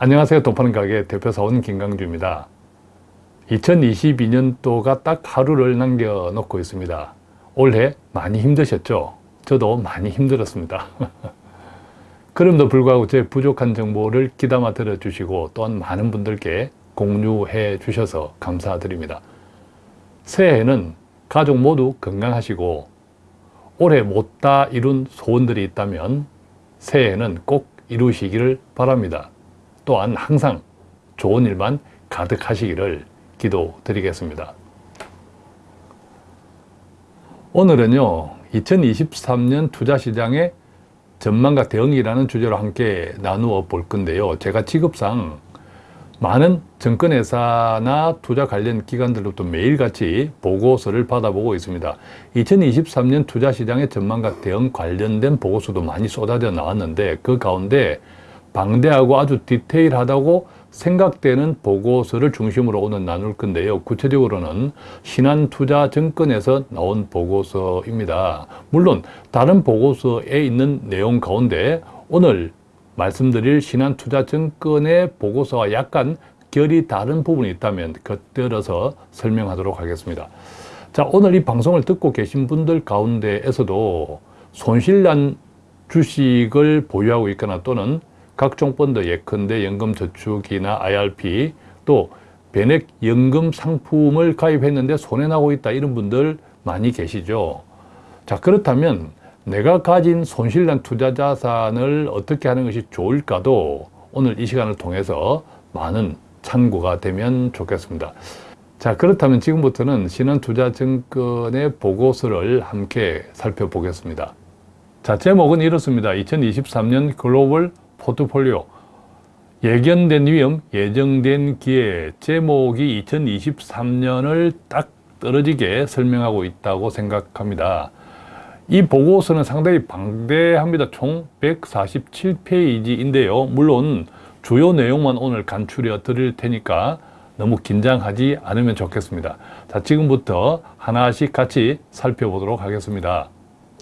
안녕하세요. 돈 파는 가게 대표사원 김강주입니다. 2022년도가 딱 하루를 남겨놓고 있습니다. 올해 많이 힘드셨죠? 저도 많이 힘들었습니다. 그럼에도 불구하고 제 부족한 정보를 귀담아 들어주시고 또한 많은 분들께 공유해 주셔서 감사드립니다. 새해에는 가족 모두 건강하시고 올해 못 다 이룬 소원들이 있다면 새해에는 꼭 이루시기를 바랍니다. 또한 항상 좋은 일만 가득하시기를 기도드리겠습니다. 오늘은요 2023년 투자시장의 전망과 대응이라는 주제로 함께 나누어 볼 건데요 제가 직업상 많은 증권회사나 투자 관련 기관들로부터 매일같이 보고서를 받아보고 있습니다 2023년 투자시장의 전망과 대응 관련된 보고서도 많이 쏟아져 나왔는데 그 가운데 방대하고 아주 디테일하다고 생각되는 보고서를 중심으로 오늘 나눌 건데요. 구체적으로는 신한투자증권에서 나온 보고서입니다. 물론 다른 보고서에 있는 내용 가운데 오늘 말씀드릴 신한투자증권의 보고서와 약간 결이 다른 부분이 있다면 곁들여서 설명하도록 하겠습니다. 자, 오늘 이 방송을 듣고 계신 분들 가운데에서도 손실난 주식을 보유하고 있거나 또는 각종 펀드 예컨대 연금저축이나 IRP 또 변액 연금 상품을 가입했는데 손해나고 있다 이런 분들 많이 계시죠. 자 그렇다면 내가 가진 손실난 투자 자산을 어떻게 하는 것이 좋을까도 오늘 이 시간을 통해서 많은 참고가 되면 좋겠습니다. 자 그렇다면 지금부터는 신한투자증권의 보고서를 함께 살펴보겠습니다. 자 제목은 이렇습니다. 2023년 글로벌 포트폴리오 예견된 위험, 예정된 기회 제목이 2023년을 딱 떨어지게 설명하고 있다고 생각합니다. 이 보고서는 상당히 방대합니다. 총 147페이지인데요. 물론 주요 내용만 오늘 간추려 드릴 테니까 너무 긴장하지 않으면 좋겠습니다. 자, 지금부터 하나씩 같이 살펴보도록 하겠습니다.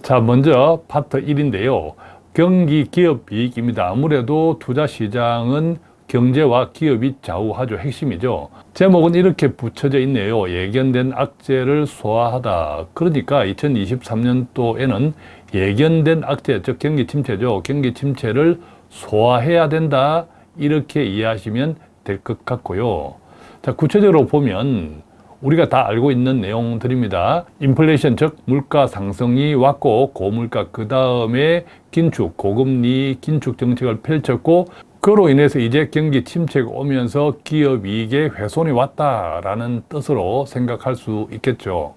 자, 먼저 파트 1인데요. 경기 기업 이익입니다. 아무래도 투자 시장은 경제와 기업이 좌우하죠. 핵심이죠. 제목은 이렇게 붙여져 있네요. 예견된 악재를 소화하다. 그러니까 2023년도에는 예견된 악재, 즉 경기 침체죠. 경기 침체를 소화해야 된다. 이렇게 이해하시면 될 것 같고요. 자, 구체적으로 보면 우리가 다 알고 있는 내용들입니다. 인플레이션 즉 물가 상승이 왔고 고물가 그 다음에 긴축 고금리 긴축 정책을 펼쳤고 그로 인해서 이제 경기 침체가 오면서 기업 이익에 훼손이 왔다라는 뜻으로 생각할 수 있겠죠.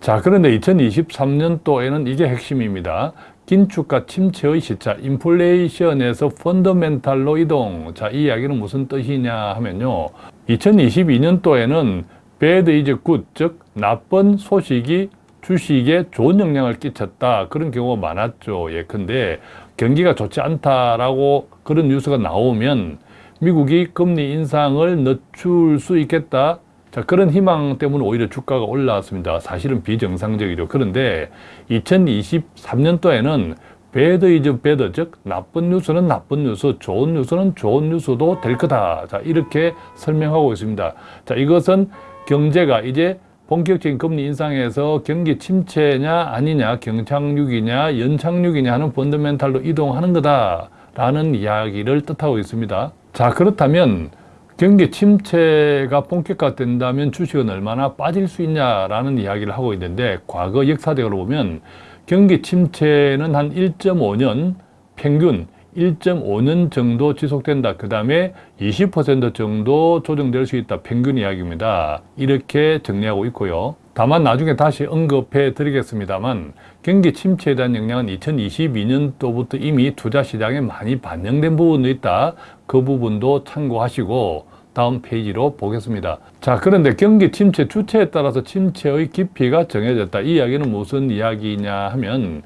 자 그런데 2023년도에는 이게 핵심입니다. 긴축과 침체의 시차, 인플레이션에서 펀더멘탈로 이동. 자, 이 이야기는 무슨 뜻이냐 하면요. 2022년도에는 bad is good, 즉 나쁜 소식이 주식에 좋은 영향을 끼쳤다. 그런 경우가 많았죠. 예컨대 경기가 좋지 않다라고 그런 뉴스가 나오면 미국이 금리 인상을 늦출 수 있겠다. 자, 그런 희망 때문에 오히려 주가가 올라왔습니다. 사실은 비정상적이죠. 그런데 2023년도에는 bad is bad 즉 나쁜 뉴스는 나쁜 뉴스 좋은 뉴스는 좋은 뉴스도 될 거다 자 이렇게 설명하고 있습니다 자 이것은 경제가 이제 본격적인 금리 인상에서 경기 침체냐 아니냐 경착륙이냐 연착륙이냐 하는 fundamental로 이동하는 거다라는 이야기를 뜻하고 있습니다. 자 그렇다면 경기 침체가 본격화된다면 주식은 얼마나 빠질 수 있냐라는 이야기를 하고 있는데 과거 역사적으로 보면 경기 침체는 한 1.5년 평균 1.5년 정도 지속된다. 그 다음에 20% 정도 조정될 수 있다. 평균 이야기입니다. 이렇게 정리하고 있고요. 다만 나중에 다시 언급해 드리겠습니다만 경기 침체에 대한 영향은 2022년도부터 이미 투자 시장에 많이 반영된 부분도 있다. 그 부분도 참고하시고 다음 페이지로 보겠습니다. 자 그런데 경기 침체 주체에 따라서 침체의 깊이가 정해졌다. 이 이야기는 무슨 이야기냐 하면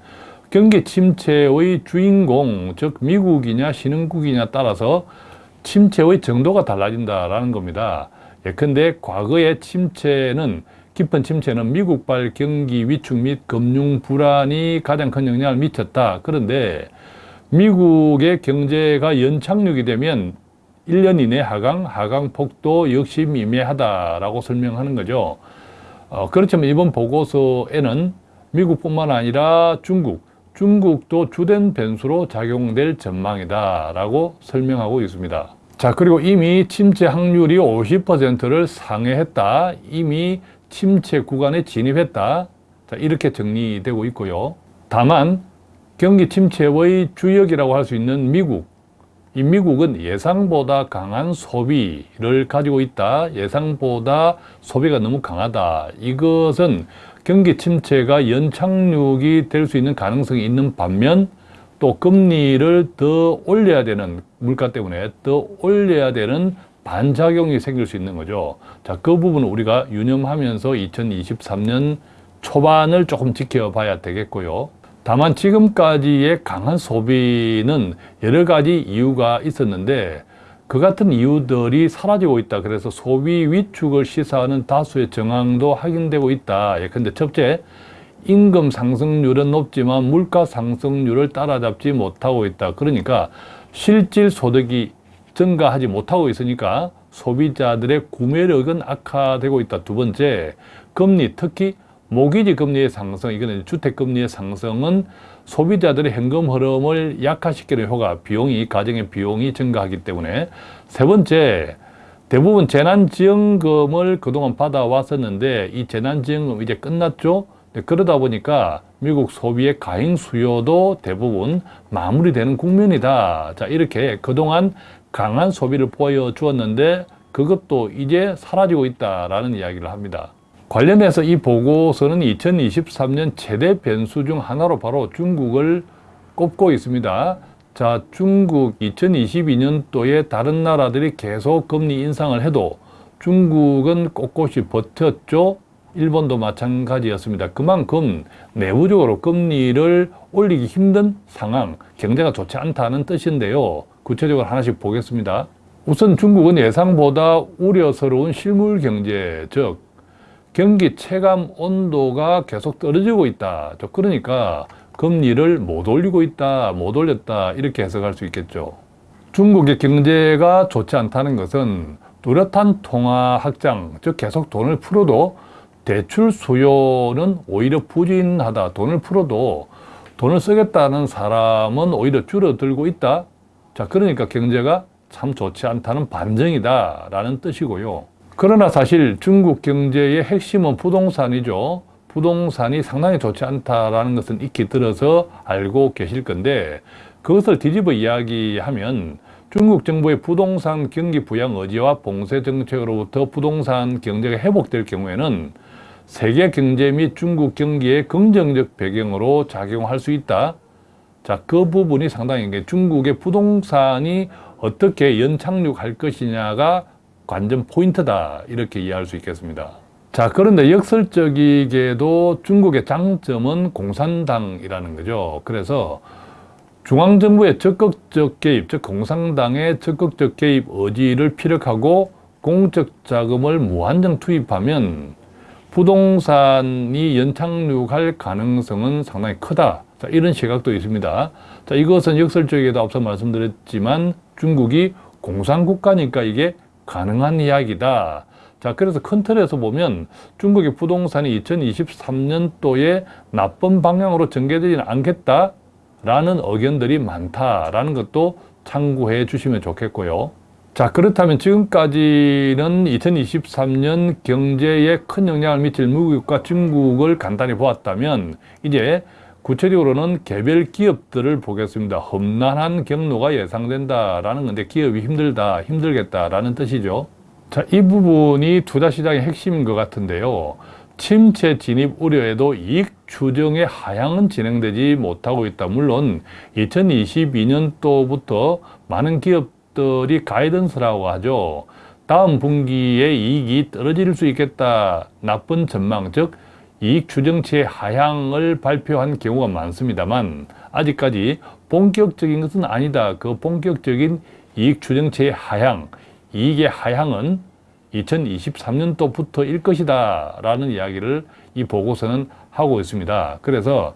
경기 침체의 주인공, 즉 미국이냐 신흥국이냐 따라서 침체의 정도가 달라진다라는 겁니다. 예컨대 과거의 침체는 깊은 침체는 미국발 경기 위축 및 금융 불안이 가장 큰 영향을 미쳤다. 그런데 미국의 경제가 연착륙이 되면 1년 이내 하강, 하강 폭도 역시 미미하다라고 설명하는 거죠. 어, 그렇지만 이번 보고서에는 미국뿐만 아니라 중국, 중국도 주된 변수로 작용될 전망이다 라고 설명하고 있습니다. 자, 그리고 이미 침체 확률이 50%를 상회했다. 이미 침체 구간에 진입했다. 자, 이렇게 정리되고 있고요. 다만 경기 침체의 주역이라고 할 수 있는 미국, 이 미국은 예상보다 강한 소비를 가지고 있다. 예상보다 소비가 너무 강하다. 이것은 경기 침체가 연착륙이 될 수 있는 가능성이 있는 반면 또 금리를 더 올려야 되는 물가 때문에 더 올려야 되는 반작용이 생길 수 있는 거죠. 자, 그 부분은 우리가 유념하면서 2023년 초반을 조금 지켜봐야 되겠고요. 다만 지금까지의 강한 소비는 여러 가지 이유가 있었는데 그 같은 이유들이 사라지고 있다. 그래서 소비 위축을 시사하는 다수의 정황도 확인되고 있다. 예컨대 첫째, 임금 상승률은 높지만 물가 상승률을 따라잡지 못하고 있다. 그러니까 실질 소득이 증가하지 못하고 있으니까 소비자들의 구매력은 악화되고 있다. 두 번째, 금리, 특히 모기지 금리의 상승, 이거는 주택 금리의 상승은 소비자들의 현금 흐름을 약화시키는 효과, 비용이, 가정의 비용이 증가하기 때문에 세 번째, 대부분 재난지원금을 그동안 받아왔었는데 이 재난지원금 이제 끝났죠? 네, 그러다 보니까 미국 소비의 가행 수요도 대부분 마무리되는 국면이다. 자, 이렇게 그동안 강한 소비를 보여주었는데 그것도 이제 사라지고 있다라는 이야기를 합니다. 관련해서 이 보고서는 2023년 최대 변수 중 하나로 바로 중국을 꼽고 있습니다. 자, 중국 2022년도에 다른 나라들이 계속 금리 인상을 해도 중국은 꼿꼿이 버텼죠. 일본도 마찬가지였습니다. 그만큼 내부적으로 금리를 올리기 힘든 상황, 경제가 좋지 않다는 뜻인데요. 구체적으로 하나씩 보겠습니다. 우선 중국은 예상보다 우려스러운 실물 경제, 즉 경기 체감 온도가 계속 떨어지고 있다. 그러니까 금리를 못 올리고 있다, 못 올렸다 이렇게 해석할 수 있겠죠. 중국의 경제가 좋지 않다는 것은 뚜렷한 통화 확장, 즉 계속 돈을 풀어도 대출 수요는 오히려 부진하다. 돈을 풀어도 돈을 쓰겠다는 사람은 오히려 줄어들고 있다. 자, 그러니까 경제가 참 좋지 않다는 반증이다. 라는 뜻이고요. 그러나 사실 중국 경제의 핵심은 부동산이죠. 부동산이 상당히 좋지 않다라는 것은 익히 들어서 알고 계실 건데 그것을 뒤집어 이야기하면 중국 정부의 부동산 경기 부양 의지와 봉쇄 정책으로부터 부동산 경제가 회복될 경우에는 세계 경제 및 중국 경기의 긍정적 배경으로 작용할 수 있다. 자, 그 부분이 상당히 중국의 부동산이 어떻게 연착륙할 것이냐가 관전 포인트다. 이렇게 이해할 수 있겠습니다. 자, 그런데 역설적이게도 중국의 장점은 공산당이라는 거죠. 그래서 중앙정부의 적극적 개입, 즉 공산당의 적극적 개입 의지를 피력하고 공적 자금을 무한정 투입하면 부동산이 연착륙할 가능성은 상당히 크다. 자, 이런 시각도 있습니다. 자, 이것은 역설적이게도 앞서 말씀드렸지만 중국이 공산국가니까 이게 가능한 이야기다. 자, 그래서 큰 틀에서 보면 중국의 부동산이 2023년도에 나쁜 방향으로 전개되지는 않겠다라는 의견들이 많다라는 것도 참고해 주시면 좋겠고요. 자 그렇다면 지금까지는 2023년 경제에 큰 영향을 미칠 미국과 중국을 간단히 보았다면 이제 구체적으로는 개별 기업들을 보겠습니다. 험난한 경로가 예상된다라는 건데 기업이 힘들다, 힘들겠다라는 뜻이죠. 자, 이 부분이 투자 시장의 핵심인 것 같은데요. 침체 진입 우려에도 이익 추정의 하향은 진행되지 못하고 있다. 물론 2022년도부터 많은 기업 것들이 가이던스라고 하죠. 다음 분기에 이익이 떨어질 수 있겠다. 나쁜 전망, 즉 이익 추정치의 하향을 발표한 경우가 많습니다만 아직까지 본격적인 것은 아니다. 그 본격적인 이익 추정치의 하향, 이익의 하향은 2023년도부터 일 것이다 라는 이야기를 이 보고서는 하고 있습니다. 그래서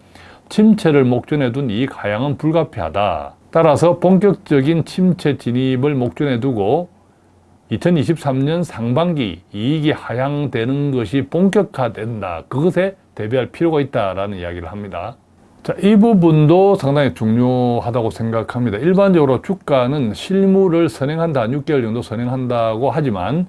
침체를 목전에 둔 이익 하향은 불가피하다. 따라서 본격적인 침체 진입을 목전에 두고 2023년 상반기 이익이 하향되는 것이 본격화된다. 그것에 대비할 필요가 있다라는 이야기를 합니다. 자, 이 부분도 상당히 중요하다고 생각합니다. 일반적으로 주가는 실물을 선행한다, 6개월 정도 선행한다고 하지만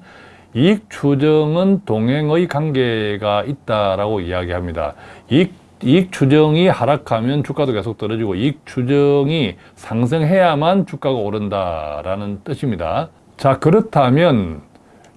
이익 추정은 동행의 관계가 있다라고 이야기합니다. 이익, 이익 추정이 하락하면 주가도 계속 떨어지고 이익 추정이 상승해야만 주가가 오른다라는 뜻입니다. 자, 그렇다면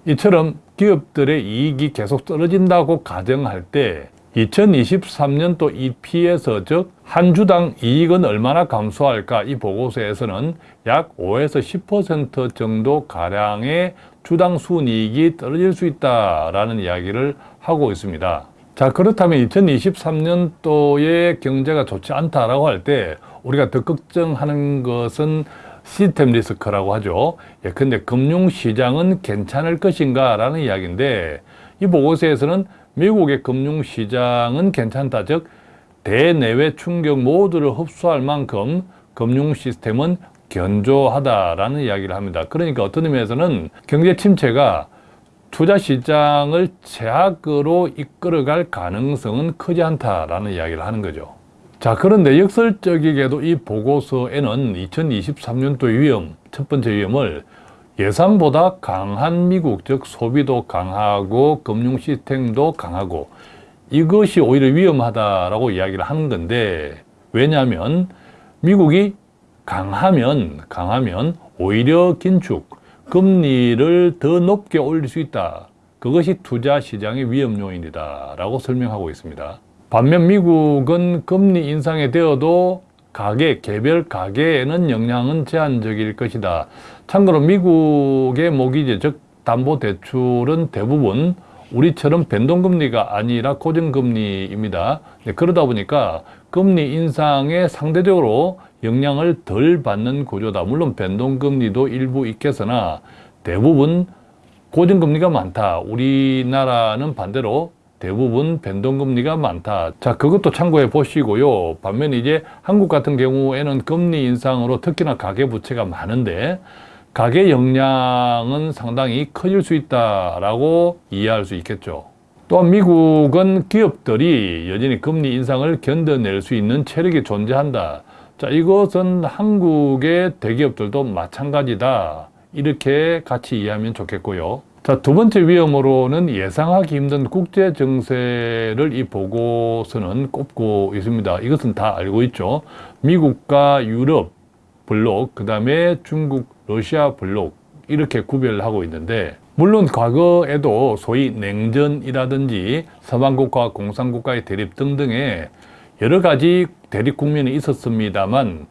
이처럼 기업들의 이익이 계속 떨어진다고 가정할 때 2023년 또 EPS 즉한 주당 이익은 얼마나 감소할까 이 보고서에서는 약 5에서 10% 정도 가량의 주당 순이익이 떨어질 수 있다라는 이야기를 하고 있습니다. 자 그렇다면 2023년도의 경제가 좋지 않다라고 할 때 우리가 더 걱정하는 것은 시스템 리스크라고 하죠. 예, 근데 금융시장은 괜찮을 것인가 라는 이야기인데 이 보고서에서는 미국의 금융시장은 괜찮다. 즉, 대내외 충격 모두를 흡수할 만큼 금융 시스템은 견조하다라는 이야기를 합니다. 그러니까 어떤 의미에서는 경제 침체가 투자 시장을 제약으로 이끌어갈 가능성은 크지 않다라는 이야기를 하는 거죠. 자, 그런데 역설적이게도 이 보고서에는 2023년도 위험, 첫 번째 위험을 예상보다 강한 미국, 즉 소비도 강하고 금융 시스템도 강하고 이것이 오히려 위험하다라고 이야기를 하는 건데 왜냐하면 미국이 강하면 강하면 오히려 긴축, 금리를 더 높게 올릴 수 있다. 그것이 투자 시장의 위험 요인이다 라고 설명하고 있습니다. 반면 미국은 금리 인상에 되어도 가계, 개별 가계에는 영향은 제한적일 것이다. 참고로 미국의 모기지, 즉 담보대출은 대부분 우리처럼 변동금리가 아니라 고정금리입니다. 네, 그러다 보니까 금리 인상에 상대적으로 영향을 덜 받는 구조다. 물론 변동금리도 일부 있겠으나 대부분 고정금리가 많다. 우리나라는 반대로 대부분 변동금리가 많다. 자, 그것도 참고해 보시고요. 반면에 이제 한국 같은 경우에는 금리 인상으로 특히나 가계부채가 많은데 가계 역량은 상당히 커질 수 있다라고 이해할 수 있겠죠. 또한 미국은 기업들이 여전히 금리 인상을 견뎌낼 수 있는 체력이 존재한다. 자, 이것은 한국의 대기업들도 마찬가지다. 이렇게 같이 이해하면 좋겠고요. 자, 두 번째 위험으로는 예상하기 힘든 국제 정세를 이 보고서는 꼽고 있습니다. 이것은 다 알고 있죠. 미국과 유럽 블록, 그 다음에 중국, 러시아 블록 이렇게 구별을 하고 있는데 물론 과거에도 소위 냉전이라든지 서방국가 공산국가의 대립 등등의 여러 가지 대립 국면이 있었습니다만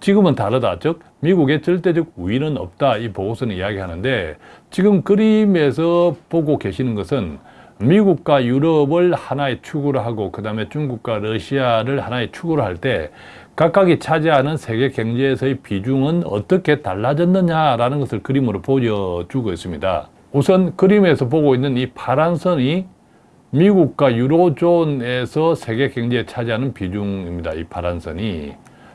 지금은 다르다. 즉 미국의 절대적 우위는 없다. 이 보고서는 이야기하는데 지금 그림에서 보고 계시는 것은 미국과 유럽을 하나의 축으로 하고 그 다음에 중국과 러시아를 하나의 축으로 할 때 각각이 차지하는 세계 경제에서의 비중은 어떻게 달라졌느냐라는 것을 그림으로 보여주고 있습니다. 우선 그림에서 보고 있는 이 파란 선이 미국과 유로존에서 세계 경제에 차지하는 비중입니다. 이 파란 선이.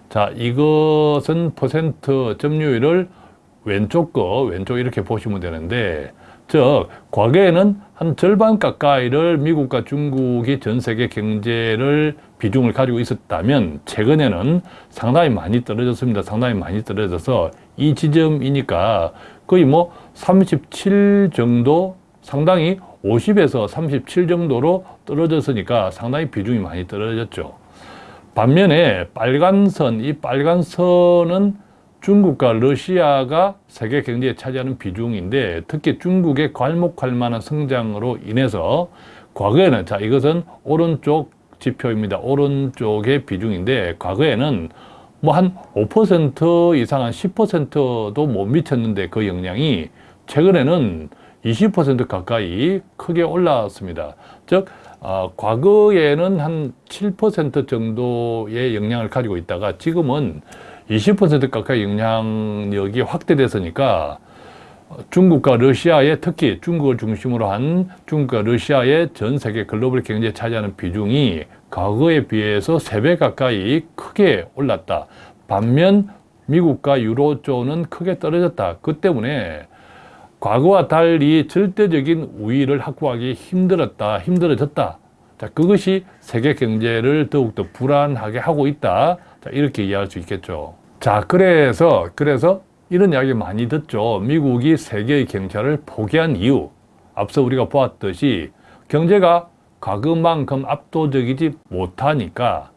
자, 이것은 퍼센트 점유율을 왼쪽 거, 왼쪽 이렇게 보시면 되는데, 즉, 과거에는 한 절반 가까이를 미국과 중국이 전 세계 경제를 비중을 가지고 있었다면, 최근에는 상당히 많이 떨어졌습니다. 상당히 많이 떨어져서 이 지점이니까 거의 뭐 37 정도, 상당히 50에서 37 정도로 떨어졌으니까 상당히 비중이 많이 떨어졌죠. 반면에 빨간 선, 이 빨간 선은 중국과 러시아가 세계 경제에 차지하는 비중인데 특히 중국의 괄목할 만한 성장으로 인해서 과거에는 자 이것은 오른쪽 지표입니다. 오른쪽의 비중인데 과거에는 뭐 한 5% 이상 한 10%도 못 미쳤는데 그 영향이 최근에는 20% 가까이 크게 올라왔습니다. 즉 어, 과거에는 한 7% 정도의 영향을 가지고 있다가 지금은 20% 가까이 영향력이 확대됐으니까 중국과 러시아의 특히 중국을 중심으로 한 중국과 러시아의 전 세계 글로벌 경제에 차지하는 비중이 과거에 비해서 3배 가까이 크게 올랐다. 반면 미국과 유로존은 크게 떨어졌다. 그 때문에 과거와 달리 절대적인 우위를 확보하기 힘들었다, 힘들어졌다. 자, 그것이 세계 경제를 더욱더 불안하게 하고 있다. 자, 이렇게 이해할 수 있겠죠. 자, 그래서, 그래서 이런 이야기 많이 듣죠. 미국이 세계의 경찰을 포기한 이유. 앞서 우리가 보았듯이 경제가 과거만큼 압도적이지 못하니까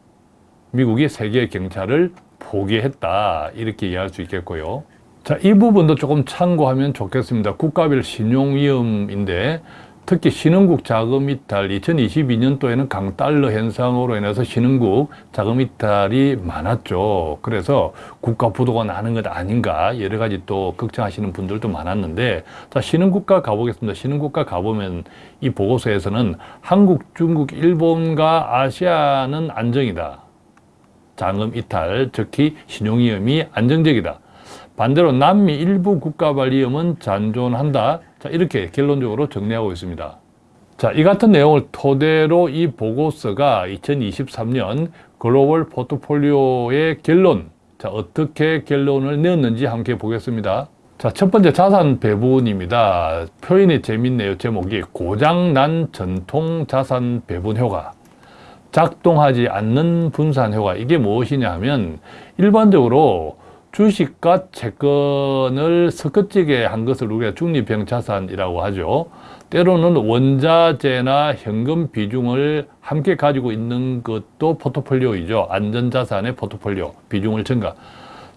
미국이 세계 경찰을 포기했다. 이렇게 이해할 수 있겠고요. 자, 이 부분도 조금 참고하면 좋겠습니다. 국가별 신용위험인데 특히 신흥국 자금 이탈 2022년도에는 강달러 현상으로 인해서 신흥국 자금 이탈이 많았죠. 그래서 국가 부도가 나는 것 아닌가 여러 가지 또 걱정하시는 분들도 많았는데 자 신흥국가 가보겠습니다. 신흥국가 가보면 이 보고서에서는 한국, 중국, 일본과 아시아는 안정이다. 자금 이탈, 특히 신용위험이 안정적이다. 반대로 남미 일부 국가 발 위험은 잔존한다. 자, 이렇게 결론적으로 정리하고 있습니다. 자, 이 같은 내용을 토대로 이 보고서가 2023년 글로벌 포트폴리오의 결론, 자, 어떻게 결론을 내었는지 함께 보겠습니다. 자, 첫 번째 자산 배분입니다. 표현이 재밌네요. 제목이 고장난 전통 자산 배분 효과. 작동하지 않는 분산 효과. 이게 무엇이냐 하면 일반적으로 주식과 채권을 섞어지게 한 것을 우리가 중립형 자산이라고 하죠. 때로는 원자재나 현금 비중을 함께 가지고 있는 것도 포트폴리오이죠. 안전자산의 포트폴리오 비중을 증가.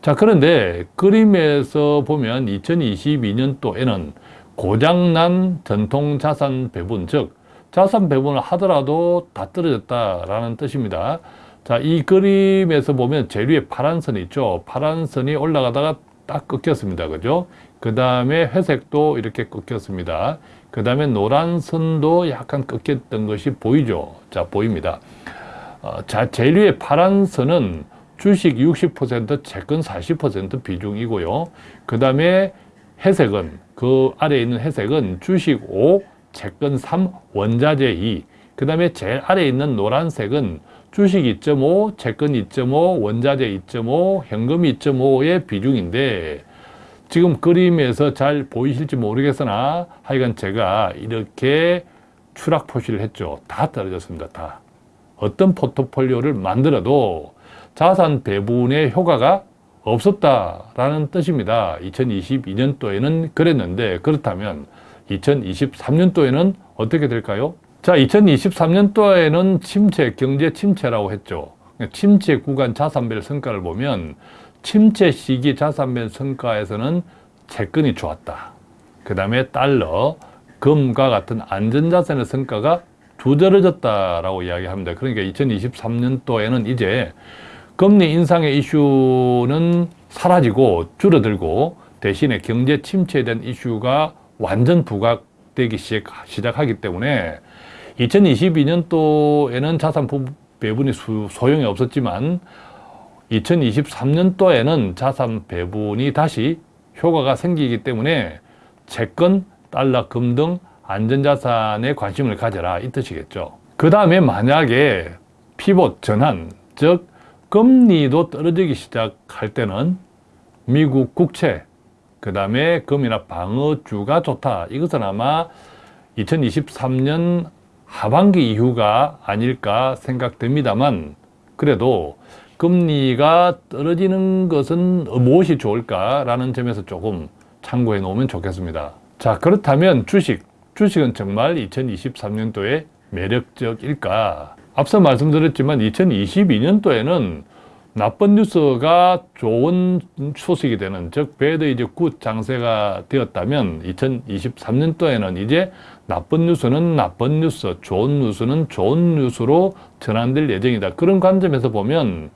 자 그런데 그림에서 보면 2022년도에는 고장난 전통자산 배분 즉 자산 배분을 하더라도 다 떨어졌다라는 뜻입니다. 자, 이 그림에서 보면 제일 위에 파란 선이 있죠. 파란 선이 올라가다가 딱 끊겼습니다. 그죠? 그 다음에 회색도 이렇게 끊겼습니다. 그 다음에 노란 선도 약간 끊겼던 것이 보이죠? 자, 보입니다. 어, 자, 제일 위에 파란 선은 주식 60%, 채권 40% 비중이고요. 그 다음에 회색은, 그 아래에 있는 회색은 주식 5, 채권 3, 원자재 2. 그 다음에 제일 아래에 있는 노란색은 주식 2.5, 채권 2.5, 원자재 2.5, 현금 2.5의 비중인데 지금 그림에서 잘 보이실지 모르겠으나 하여간 제가 이렇게 추락 표시를 했죠. 다 떨어졌습니다. 다. 어떤 포트폴리오를 만들어도 자산 배분의 효과가 없었다라는 뜻입니다. 2022년도에는 그랬는데 그렇다면 2023년도에는 어떻게 될까요? 자, 2023년도에는 침체, 경제 침체라고 했죠. 침체 구간 자산별 성과를 보면 침체 시기 자산별 성과에서는 채권이 좋았다. 그 다음에 달러, 금과 같은 안전자산의 성과가 두드러졌다라고 이야기합니다. 그러니까 2023년도에는 이제 금리 인상의 이슈는 사라지고 줄어들고 대신에 경제 침체에 대한 이슈가 완전 부각되기 시작하기 때문에 2022년도에는 자산 배분이 소용이 없었지만 2023년도에는 자산 배분이 다시 효과가 생기기 때문에 채권, 달러, 금 등 안전자산에 관심을 가져라 이 뜻이겠죠. 그 다음에 만약에 피봇 전환, 즉 금리도 떨어지기 시작할 때는 미국 국채, 그 다음에 금이나 방어주가 좋다. 이것은 아마 2023년 하반기 이후가 아닐까 생각됩니다만 그래도 금리가 떨어지는 것은 무엇이 좋을까라는 점에서 조금 참고해 놓으면 좋겠습니다. 자 그렇다면 주식, 주식은 정말 2023년도에 매력적일까? 앞서 말씀드렸지만 2022년도에는 나쁜 뉴스가 좋은 소식이 되는 즉 bad is good 장세가 되었다면 2023년도에는 이제 나쁜 뉴스는 나쁜 뉴스, 좋은 뉴스는 좋은 뉴스로 전환될 예정이다. 그런 관점에서 보면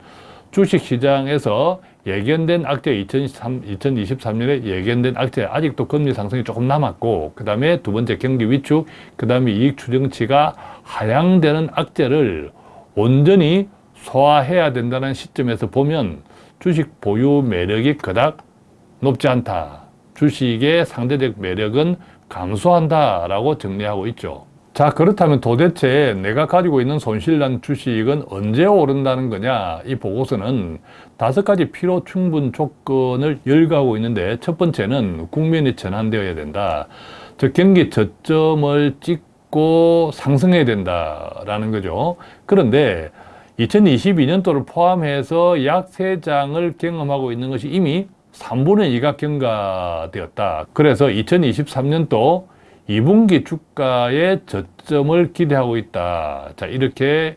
주식시장에서 예견된 악재 2023, 2023년에 예견된 악재 아직도 금리 상승이 조금 남았고 그 다음에 두 번째 경기 위축 그 다음에 이익 추정치가 하향되는 악재를 온전히 소화해야 된다는 시점에서 보면 주식 보유 매력이 그닥 높지 않다. 주식의 상대적 매력은 감소한다 라고 정리하고 있죠. 자 그렇다면 도대체 내가 가지고 있는 손실난 주식은 언제 오른다는 거냐 이 보고서는 다섯 가지 필요 충분 조건을 열거하고 있는데 첫 번째는 국면이 전환되어야 된다 즉 경기 저점을 찍고 상승해야 된다라는 거죠 그런데 2022년도를 포함해서 약 세장을 경험하고 있는 것이 이미 3분의 2가 경과되었다 그래서 2023년도 2분기 주가의 저점을 기대하고 있다. 자, 이렇게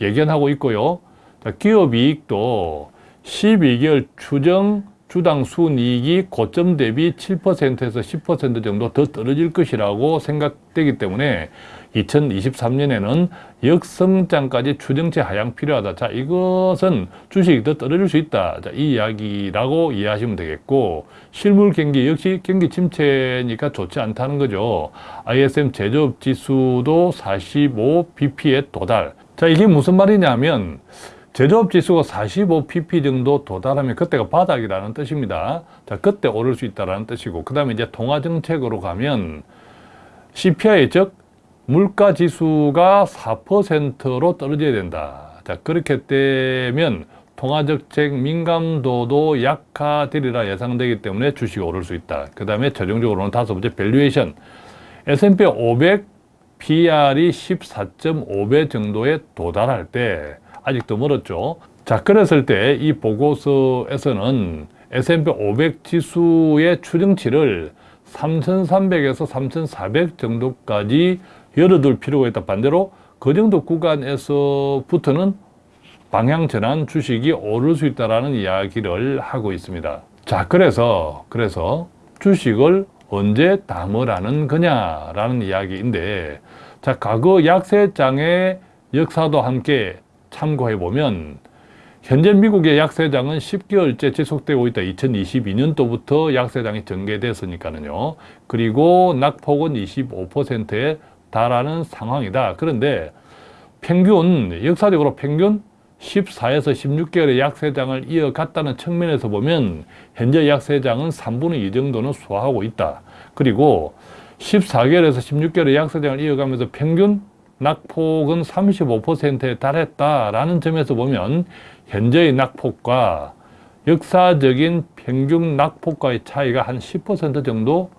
예견하고 있고요. 자, 기업 이익도 12개월 추정 주당 순이익이 고점 대비 7%에서 10% 정도 더 떨어질 것이라고 생각되기 때문에 2023년에는 역성장까지 추정치 하향 필요하다. 자, 이것은 주식이 더 떨어질 수 있다. 자, 이 이야기라고 이해하시면 되겠고, 실물 경기 역시 경기 침체니까 좋지 않다는 거죠. ISM 제조업 지수도 45bp에 도달. 자, 이게 무슨 말이냐면, 제조업 지수가 45pp 정도 도달하면 그때가 바닥이라는 뜻입니다. 자, 그때 오를 수 있다는 뜻이고, 그 다음에 이제 통화 정책으로 가면 CPI 즉 물가 지수가 4%로 떨어져야 된다. 자, 그렇게 되면 통화정책 민감도도 약화되리라 예상되기 때문에 주식이 오를 수 있다. 그 다음에 최종적으로는 다섯 번째 valuation. S&P 500 PER이 14.5배 정도에 도달할 때 아직도 멀었죠. 자, 그랬을 때 이 보고서에서는 S&P 500 지수의 추정치를 3,300에서 3,400 정도까지 열어둘 필요가 있다. 반대로 그 정도 구간에서부터는 방향 전환 주식이 오를 수 있다는 이야기를 하고 있습니다. 자, 그래서, 그래서 주식을 언제 담으라는 거냐라는 이야기인데, 자, 과거 약세장의 역사도 함께 참고해 보면, 현재 미국의 약세장은 10개월째 지속되고 있다. 2022년도부터 약세장이 전개됐으니까는요. 그리고 낙폭은 25%에 달하는 상황이다. 그런데 평균, 역사적으로 평균 14에서 16개월의 약세장을 이어갔다는 측면에서 보면 현재 약세장은 3분의 2 정도는 소화하고 있다. 그리고 14개월에서 16개월의 약세장을 이어가면서 평균 낙폭은 35%에 달했다라는 점에서 보면 현재의 낙폭과 역사적인 평균 낙폭과의 차이가 한 10% 정도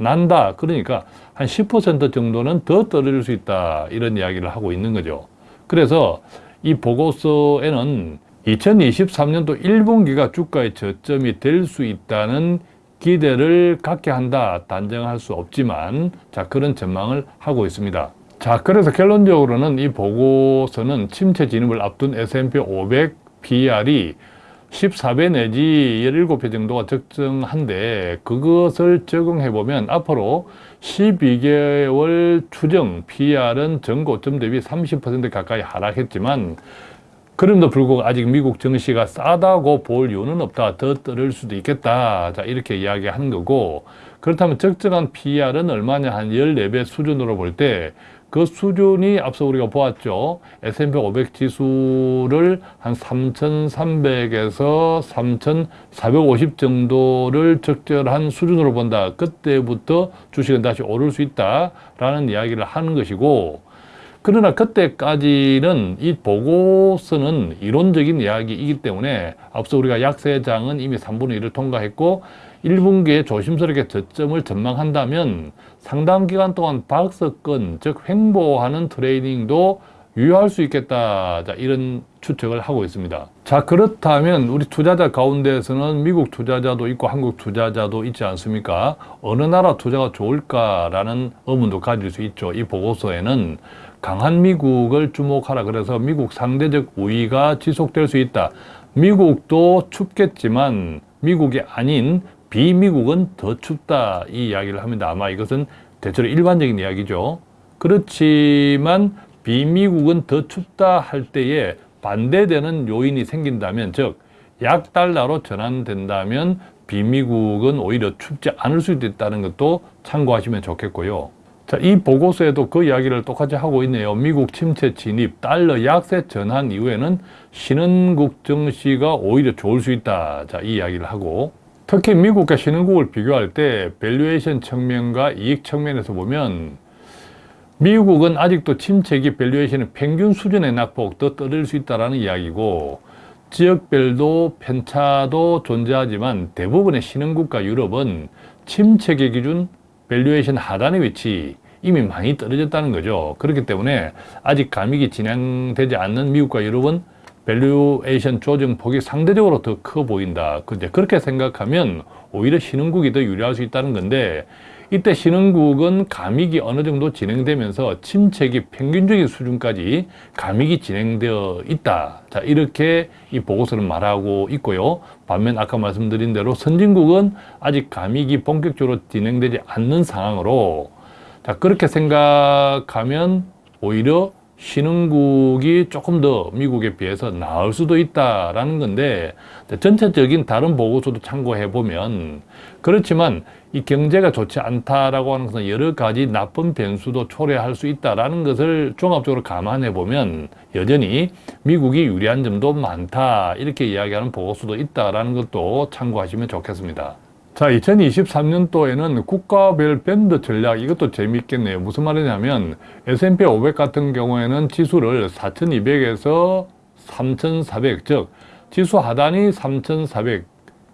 난다. 그러니까 한 10% 정도는 더 떨어질 수 있다. 이런 이야기를 하고 있는 거죠. 그래서 이 보고서에는 2023년도 1분기가 주가의 저점이 될 수 있다는 기대를 갖게 한다. 단정할 수 없지만 자 그런 전망을 하고 있습니다. 자 그래서 결론적으로는 이 보고서는 침체 진입을 앞둔 S&P 500 PR이 14배 내지 17배 정도가 적정한데 그것을 적용해 보면 앞으로 12개월 추정 PR은 전고점 대비 30% 가까이 하락했지만 그럼에도 불구하고 아직 미국 증시가 싸다고 볼 이유는 없다. 더 떨을 수도 있겠다. 자, 이렇게 이야기하는 거고 그렇다면 적정한 PR은 얼마냐? 한 14배 수준으로 볼때 그 수준이 앞서 우리가 보았죠. S&P 500 지수를 한 3,300에서 3,450 정도를 적절한 수준으로 본다. 그때부터 주식은 다시 오를 수 있다라는 이야기를 하는 것이고 그러나 그때까지는 이 보고서는 이론적인 이야기이기 때문에 앞서 우리가 약세장은 이미 3분의 1을 통과했고 1분기에 조심스럽게 저점을 전망한다면 상당 기간 동안 박스권, 즉 횡보하는 트레이딩도 유효할 수 있겠다. 자, 이런 추측을 하고 있습니다. 자, 그렇다면 우리 투자자 가운데에서는 미국 투자자도 있고 한국 투자자도 있지 않습니까? 어느 나라 투자가 좋을까라는 의문도 가질 수 있죠. 이 보고서에는 강한 미국을 주목하라. 그래서 미국 상대적 우위가 지속될 수 있다. 미국도 춥겠지만 미국이 아닌 비미국은 더 춥다 이 이야기를 합니다. 아마 이것은 대체로 일반적인 이야기죠. 그렇지만 비미국은 더 춥다 할 때에 반대되는 요인이 생긴다면 즉 약달러로 전환된다면 비미국은 오히려 춥지 않을 수도 있다는 것도 참고하시면 좋겠고요. 자, 이 보고서에도 그 이야기를 똑같이 하고 있네요. 미국 침체 진입, 달러 약세 전환 이후에는 신흥국 증시가 오히려 좋을 수 있다. 자, 이 이야기를 하고 특히 미국과 신흥국을 비교할 때 valuation 측면과 이익 측면에서 보면 미국은 아직도 침체기 valuation은 평균 수준의 낙폭 더 떨어질 수 있다는 이야기고 지역별도 편차도 존재하지만 대부분의 신흥국가 유럽은 침체기 기준 valuation 하단의 위치 이미 많이 떨어졌다는 거죠. 그렇기 때문에 아직 감익이 진행되지 않는 미국과 유럽은 valuation 조정폭이 상대적으로 더 커 보인다. 근데 그렇게 생각하면 오히려 신흥국이 더 유리할 수 있다는 건데 이때 신흥국은 감익이 어느 정도 진행되면서 침체기 평균적인 수준까지 감익이 진행되어 있다. 자, 이렇게 이 보고서는 말하고 있고요. 반면 아까 말씀드린 대로 선진국은 아직 감익이 본격적으로 진행되지 않는 상황으로 자, 그렇게 생각하면 오히려 신흥국이 조금 더 미국에 비해서 나을 수도 있다라는 건데 전체적인 다른 보고서도 참고해 보면 그렇지만 이 경제가 좋지 않다라고 하는 것은 여러 가지 나쁜 변수도 초래할 수 있다라는 것을 종합적으로 감안해 보면 여전히 미국이 유리한 점도 많다 이렇게 이야기하는 보고서도 있다라는 것도 참고하시면 좋겠습니다. 자, 2023년도에는 국가별 밴드 전략 이것도 재미있겠네요. 무슨 말이냐면 S&P 500 같은 경우에는 지수를 4200에서 3400, 즉 지수 하단이 3400,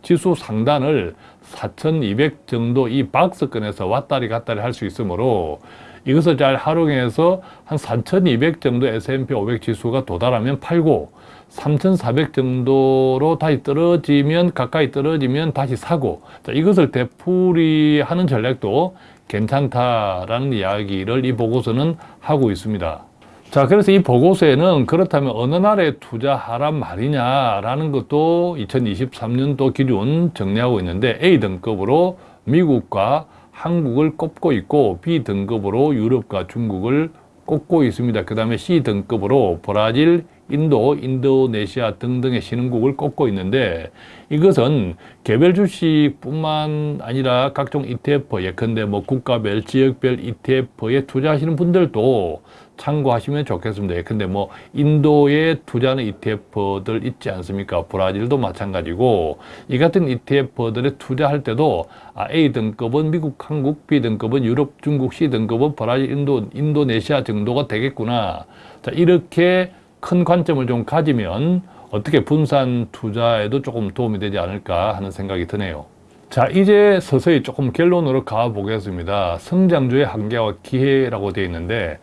지수 상단을 4200 정도 이 박스권에서 왔다리 갔다리 할 수 있으므로 이것을 잘 활용해서 한4200 정도 S&P 500 지수가 도달하면 팔고 3400 정도로 다시 떨어지면 가까이 떨어지면 다시 사고 자, 이것을 되풀이하는 전략도 괜찮다라는 이야기를 이 보고서는 하고 있습니다. 자 그래서 이 보고서에는 그렇다면 어느 나라에 투자하란 말이냐라는 것도 2023년도 기준 정리하고 있는데 A등급으로 미국과 한국을 꼽고 있고 B등급으로 유럽과 중국을 꼽고 있습니다. 그 다음에 C등급으로 브라질, 인도, 인도네시아 등등의 신흥국을 꼽고 있는데 이것은 개별 주식뿐만 아니라 각종 ETF, 예컨대 뭐 국가별, 지역별 ETF에 투자하시는 분들도 참고하시면 좋겠습니다. 예컨대 뭐 인도에 투자하는 ETF들 있지 않습니까? 브라질도 마찬가지고 이 같은 ETF들에 투자할 때도 아, A등급은 미국, 한국, B등급은 유럽, 중국, C등급은 브라질, 인도, 인도네시아 정도가 되겠구나. 자, 이렇게 큰 관점을 좀 가지면 어떻게 분산 투자에도 조금 도움이 되지 않을까 하는 생각이 드네요. 자 이제 서서히 조금 결론으로 가보겠습니다. 성장주의 한계와 기회라고 되어 있는데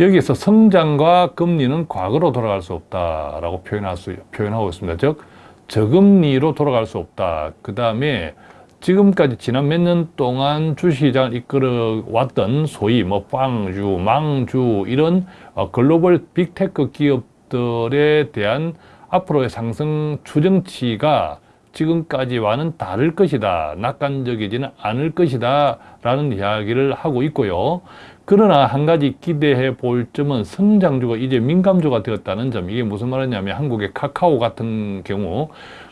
여기서 성장과 금리는 과거로 돌아갈 수 없다라고 표현할 수, 표현하고 있습니다. 즉 저금리로 돌아갈 수 없다. 그 다음에 지금까지 지난 몇 년 동안 주식시장을 이끌어 왔던 소위 뭐 빵주, 망주 이런 어, 글로벌 빅테크 기업들에 대한 앞으로의 상승 추정치가 지금까지와는 다를 것이다. 낙관적이지는 않을 것이다. 라는 이야기를 하고 있고요. 그러나 한 가지 기대해 볼 점은 성장주가 이제 민감주가 되었다는 점. 이게 무슨 말이냐면 한국의 카카오 같은 경우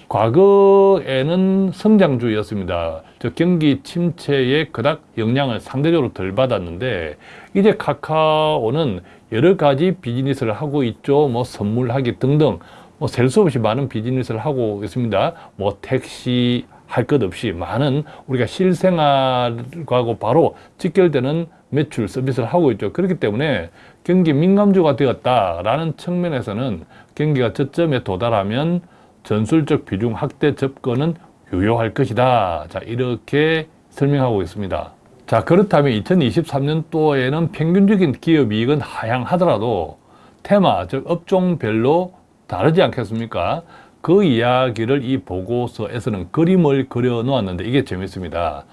과거에는 성장주였습니다. 저 경기 침체에 그닥 영향을 상대적으로 덜 받았는데 이제 카카오는 여러 가지 비즈니스를 하고 있죠. 뭐 선물하기 등등 뭐 셀 수 없이 많은 비즈니스를 하고 있습니다. 뭐 택시 할 것 없이 많은 우리가 실생활과 바로 직결되는 매출 서비스를 하고 있죠. 그렇기 때문에 경기 민감주가 되었다라는 측면에서는 경기가 저점에 도달하면 전술적 비중 확대 접근은 유효할 것이다. 자, 이렇게 설명하고 있습니다. 자, 그렇다면 2023년도에는 평균적인 기업 이익은 하향하더라도 테마, 즉 업종별로 다르지 않겠습니까? 그 이야기를 이 보고서에서는 그림을 그려 놓았는데 이게 재밌습니다.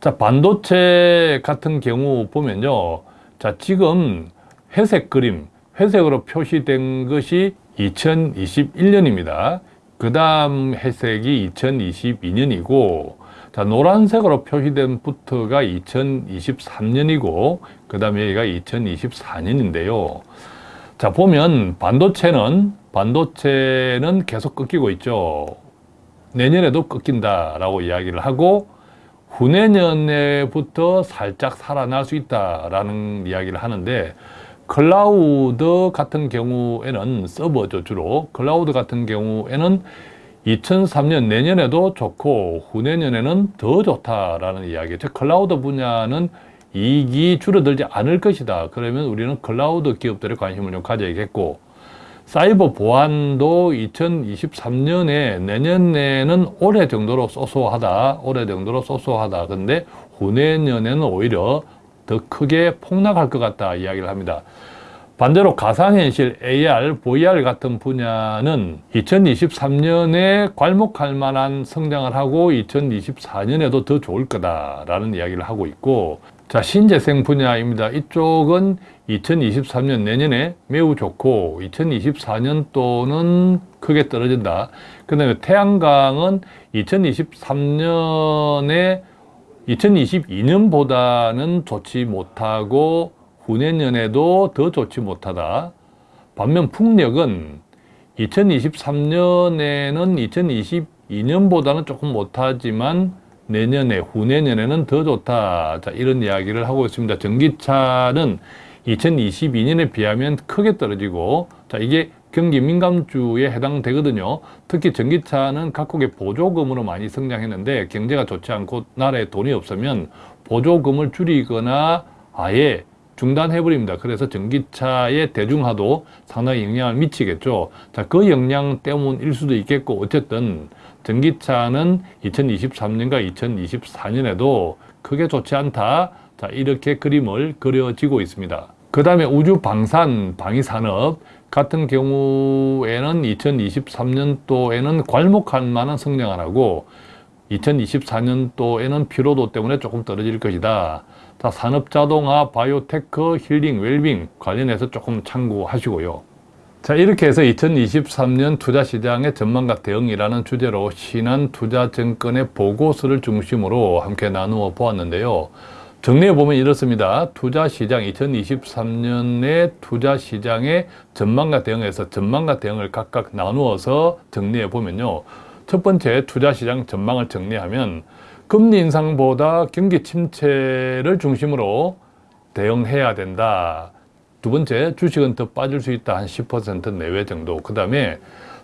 자, 반도체 같은 경우 보면요. 자, 지금 회색 그림, 회색으로 표시된 것이 2021년입니다. 그 다음 회색이 2022년이고 자 노란색으로 표시된 부트가 2023년이고 그 다음에 여기가 2024년인데요. 자 보면 반도체는 반도체는 계속 꺾이고 있죠. 내년에도 꺾인다 라고 이야기를 하고 후내년에부터 살짝 살아날 수 있다라는 이야기를 하는데 클라우드 같은 경우에는 서버죠 주로 클라우드 같은 경우에는 2003년 내년에도 좋고 후내년에는 더 좋다라는 이야기 즉 클라우드 분야는 이익이 줄어들지 않을 것이다. 그러면 우리는 클라우드 기업들에 관심을 좀 가져야겠고 사이버 보안도 2023년에 내년에는 올해 정도로 so so하다. 올해 정도로 so so하다. 근데 후내년에는 오히려 더 크게 폭락할 것 같다 이야기를 합니다. 반대로 가상현실, AR, VR 같은 분야는 2023년에 괄목할 만한 성장을 하고 2024년에도 더 좋을 거다라는 이야기를 하고 있고 자 신재생 분야입니다. 이쪽은 2023년 내년에 매우 좋고 2024년 또는 크게 떨어진다. 그 다음에 태양광은 2023년에 2022년보다는 좋지 못하고 후내년에도 더 좋지 못하다. 반면 풍력은 2023년에는 2022년보다는 조금 못하지만 내년에 후내년에는 더 좋다. 자, 이런 이야기를 하고 있습니다. 전기차는 2022년에 비하면 크게 떨어지고 자, 이게 경기 민감주에 해당되거든요. 특히 전기차는 각국의 보조금으로 많이 성장했는데 경제가 좋지 않고 나라에 돈이 없으면 보조금을 줄이거나 아예 중단해버립니다. 그래서 전기차의 대중화도 상당히 영향을 미치겠죠. 자, 그 영향 때문일 수도 있겠고, 어쨌든 전기차는 2023년과 2024년에도 크게 좋지 않다. 자, 이렇게 그림을 그려지고 있습니다. 그 다음에 우주 방산, 방위산업 같은 경우에는 2023년도에는 괄목할 만한 성장을 하고 2024년도에는 피로도 때문에 조금 떨어질 것이다. 자, 산업자동화, 바이오테크, 힐링, 웰빙 관련해서 조금 참고하시고요. 자, 이렇게 해서 2023년 투자시장의 전망과 대응이라는 주제로 신한투자증권의 보고서를 중심으로 함께 나누어 보았는데요. 정리해 보면 이렇습니다. 투자시장 2023년의 투자시장의 전망과 대응에서 전망과 대응을 각각 나누어서 정리해 보면요. 첫 번째 투자시장 전망을 정리하면 금리 인상보다 경기 침체를 중심으로 대응해야 된다. 두 번째, 주식은 더 빠질 수 있다. 한 10% 내외 정도. 그 다음에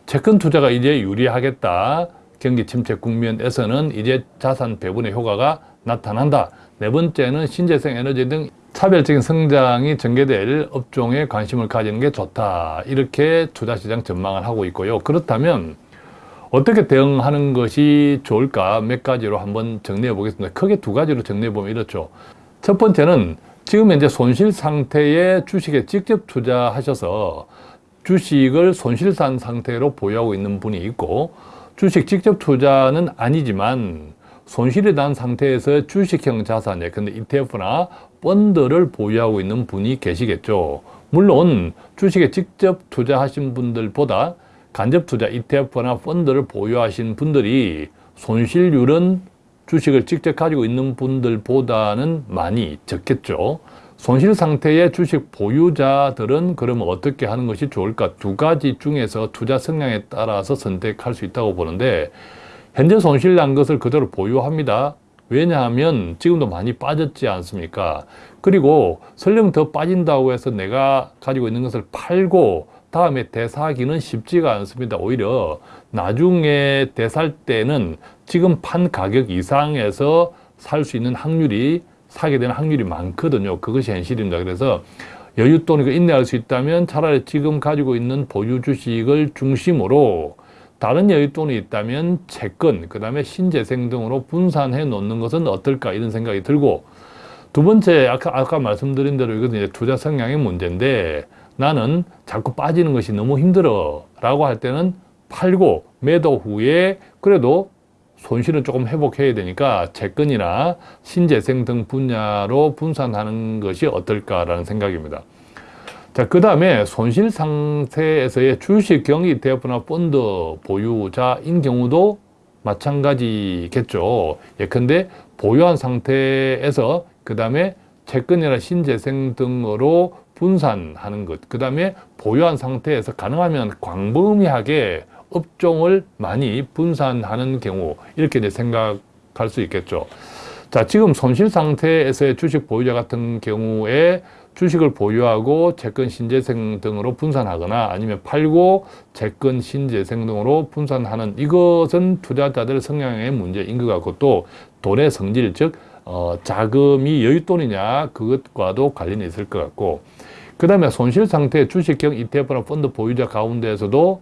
채권 투자가 이제 유리하겠다. 경기 침체 국면에서는 이제 자산 배분의 효과가 나타난다. 네 번째는 신재생 에너지 등 차별적인 성장이 전개될 업종에 관심을 가지는 게 좋다. 이렇게 투자시장 전망을 하고 있고요. 그렇다면 어떻게 대응하는 것이 좋을까 몇 가지로 한번 정리해 보겠습니다. 크게 두 가지로 정리해 보면 이렇죠. 첫 번째는 지금 현재 손실 상태의 주식에 직접 투자하셔서 주식을 손실산 상태로 보유하고 있는 분이 있고 주식 직접 투자는 아니지만 손실이 난 상태에서 주식형 자산에 근데 ETF나 펀드를 보유하고 있는 분이 계시겠죠. 물론 주식에 직접 투자하신 분들보다 간접 투자 ETF나 펀드를 보유하신 분들이 손실률은 주식을 직접 가지고 있는 분들보다는 많이 적겠죠. 손실 상태의 주식 보유자들은 그러면 어떻게 하는 것이 좋을까? 두 가지 중에서 투자 성향에 따라서 선택할 수 있다고 보는데 현재 손실 난 것을 그대로 보유합니다. 왜냐하면 지금도 많이 빠졌지 않습니까? 그리고 설령 더 빠진다고 해서 내가 가지고 있는 것을 팔고 다음에 대사하기는 쉽지가 않습니다. 오히려 나중에 대살 때는 지금 판 가격 이상에서 살 수 있는 확률이 사게 되는 확률이 많거든요. 그것이 현실입니다. 그래서 여윳돈이 인내할 수 있다면 차라리 지금 가지고 있는 보유 주식을 중심으로 다른 여윳돈이 있다면 채권, 그 다음에 신재생 등으로 분산해 놓는 것은 어떨까 이런 생각이 들고 두 번째 아까, 아까 말씀드린 대로 이것은 이제 투자 성향의 문제인데 나는 자꾸 빠지는 것이 너무 힘들어 라고 할 때는 팔고 매도 후에 그래도 손실은 조금 회복해야 되니까 채권이나 신재생 등 분야로 분산하는 것이 어떨까라는 생각입니다. 자, 그 다음에 손실 상태에서의 주식 경기 대부나 펀드 보유자인 경우도 마찬가지겠죠. 예컨대 보유한 상태에서 그 다음에 채권이나 신재생 등으로 분산하는 것. 그 다음에 보유한 상태에서 가능하면 광범위하게 업종을 많이 분산하는 경우 이렇게 이제 생각할 수 있겠죠. 자, 지금 손실 상태에서의 주식 보유자 같은 경우에 주식을 보유하고 채권 신재생 등으로 분산하거나 아니면 팔고 채권 신재생 등으로 분산하는 이것은 투자자들 성향의 문제인 것 같고 또 돈의 성질 즉 어, 자금이 여윳돈이냐 그것과도 관련이 있을 것 같고. 그 다음에 손실 상태 주식형 ETF나 펀드 보유자 가운데에서도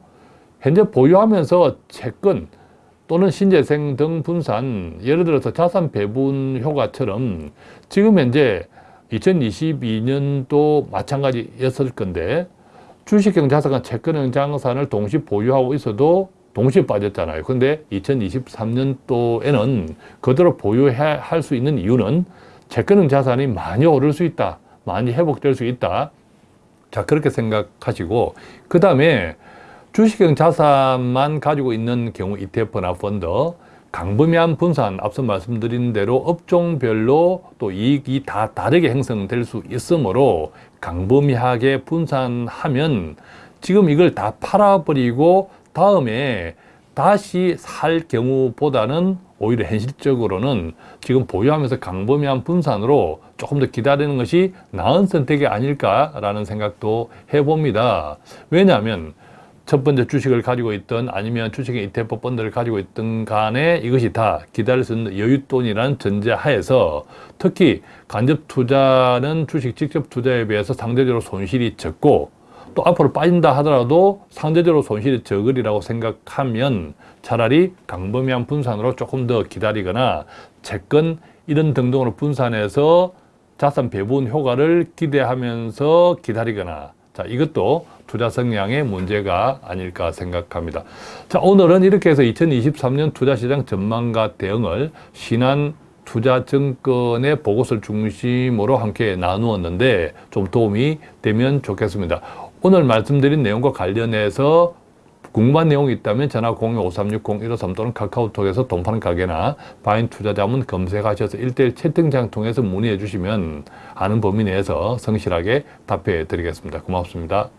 현재 보유하면서 채권 또는 신재생 등 분산 예를 들어서 자산 배분 효과처럼 지금 현재 2022년도 마찬가지였을 건데 주식형 자산과 채권형 자산을 동시 보유하고 있어도 동시에 빠졌잖아요. 근데 2023년도에는 그대로 보유할 수 있는 이유는 채권형 자산이 많이 오를 수 있다. 많이 회복될 수 있다. 자, 그렇게 생각하시고, 그 다음에 주식형 자산만 가지고 있는 경우 ETF나 펀드, 강범위한 분산, 앞서 말씀드린 대로 업종별로 또 이익이 다 다르게 형성될 수 있으므로 강범위하게 분산하면 지금 이걸 다 팔아버리고 다음에 다시 살 경우보다는 오히려 현실적으로는 지금 보유하면서 강범위한 분산으로 조금 더 기다리는 것이 나은 선택이 아닐까라는 생각도 해봅니다. 왜냐하면 첫 번째 주식을 가지고 있던 아니면 주식의 ETF 펀드를 가지고 있던 간에 이것이 다 기다릴 수 있는 여윳돈이라는 전제 하에서 특히 간접 투자는 주식 직접 투자에 비해서 상대적으로 손실이 적고 또 앞으로 빠진다 하더라도 상대적으로 손실이 적으리라고 생각하면 차라리 강범위한 분산으로 조금 더 기다리거나 채권 이런 등등으로 분산해서 자산 배분 효과를 기대하면서 기다리거나 자 이것도 투자 성향의 문제가 아닐까 생각합니다. 자 오늘은 이렇게 해서 2023년 투자시장 전망과 대응을 신한 투자증권의 보고서를 중심으로 함께 나누었는데 좀 도움이 되면 좋겠습니다. 오늘 말씀드린 내용과 관련해서 궁금한 내용이 있다면 전화 02-5360-153 또는 카카오톡에서 돈파는 가게나 바인 투자자문 검색하셔서 1대1 채팅창 통해서 문의해 주시면 아는 범위 내에서 성실하게 답해 드리겠습니다. 고맙습니다.